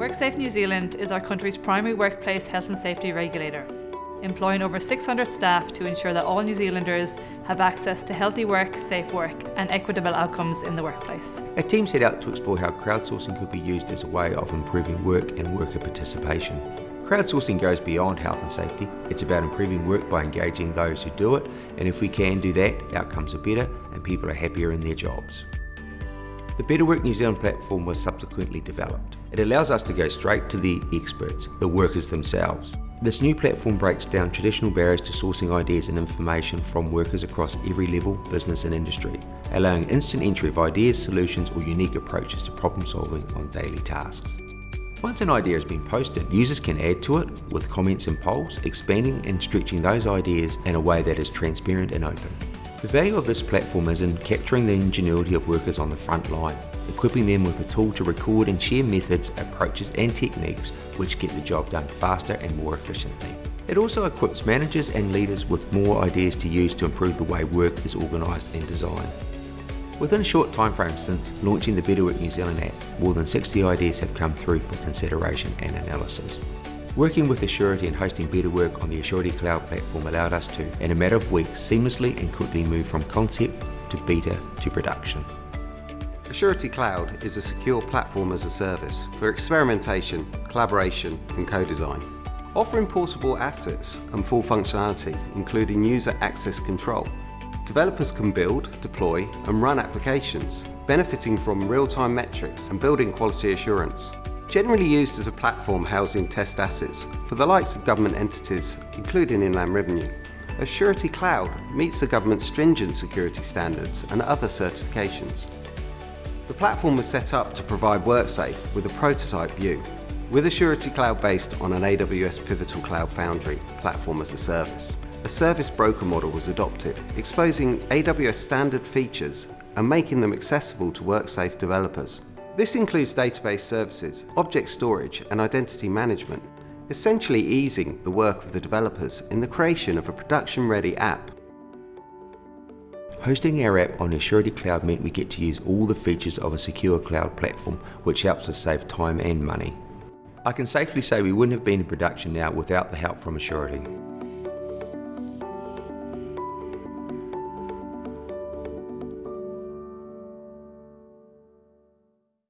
WorkSafe New Zealand is our country's primary workplace health and safety regulator, employing over 600 staff to ensure that all New Zealanders have access to healthy work, safe work and equitable outcomes in the workplace. Our team set out to explore how crowdsourcing could be used as a way of improving work and worker participation. Crowdsourcing goes beyond health and safety. It's about improving work by engaging those who do it, and if we can do that, outcomes are better and people are happier in their jobs. The Better Work New Zealand platform was subsequently developed. It allows us to go straight to the experts, the workers themselves. This new platform breaks down traditional barriers to sourcing ideas and information from workers across every level, business and industry, allowing instant entry of ideas, solutions or unique approaches to problem solving on daily tasks. Once an idea has been posted, users can add to it with comments and polls, expanding and stretching those ideas in a way that is transparent and open. The value of this platform is in capturing the ingenuity of workers on the front line, equipping them with a tool to record and share methods, approaches and techniques which get the job done faster and more efficiently. It also equips managers and leaders with more ideas to use to improve the way work is organised and designed. Within a short time frame since launching the Better Work New Zealand app, more than 60 ideas have come through for consideration and analysis. Working with Assurity and hosting Better Work on the Assurity Cloud platform allowed us to, in a matter of weeks, seamlessly and quickly move from concept to beta to production. Assurity Cloud is a secure platform as a service for experimentation, collaboration and co-design. Offering portable assets and full functionality, including user access control. Developers can build, deploy and run applications, benefiting from real-time metrics and building quality assurance generally used as a platform housing test assets for the likes of government entities, including Inland Revenue. Assurity Cloud meets the government's stringent security standards and other certifications. The platform was set up to provide WorkSafe with a prototype view, with Assurity Cloud based on an AWS Pivotal Cloud Foundry platform as a service. A service broker model was adopted, exposing AWS standard features and making them accessible to WorkSafe developers. This includes database services, object storage and identity management, essentially easing the work of the developers in the creation of a production-ready app. Hosting our app on Assurity Cloud meant we get to use all the features of a secure cloud platform, which helps us save time and money. I can safely say we wouldn't have been in production now without the help from Assurity.